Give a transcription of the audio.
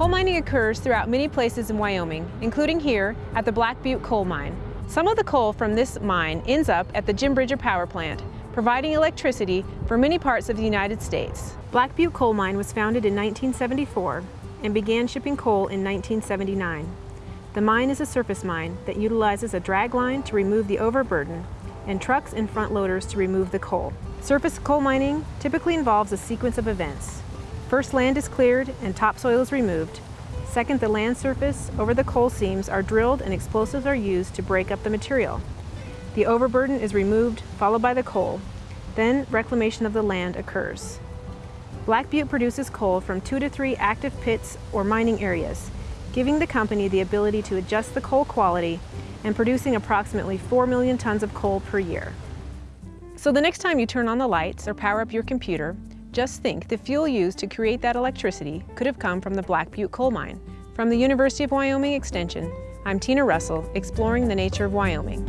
mining occurs throughout many places in Wyoming, including here at the Black Butte Coal Mine. Some of the coal from this mine ends up at the Jim Bridger Power Plant, providing electricity for many parts of the United States. Black Butte Coal Mine was founded in 1974 and began shipping coal in 1979. The mine is a surface mine that utilizes a drag line to remove the overburden and trucks and front loaders to remove the coal. Surface coal mining typically involves a sequence of events. First, land is cleared and topsoil is removed. Second, the land surface over the coal seams are drilled and explosives are used to break up the material. The overburden is removed, followed by the coal. Then reclamation of the land occurs. Black Butte produces coal from two to three active pits or mining areas, giving the company the ability to adjust the coal quality and producing approximately 4 million tons of coal per year. So the next time you turn on the lights or power up your computer, just think the fuel used to create that electricity could have come from the Black Butte coal mine. From the University of Wyoming Extension, I'm Tina Russell, exploring the nature of Wyoming.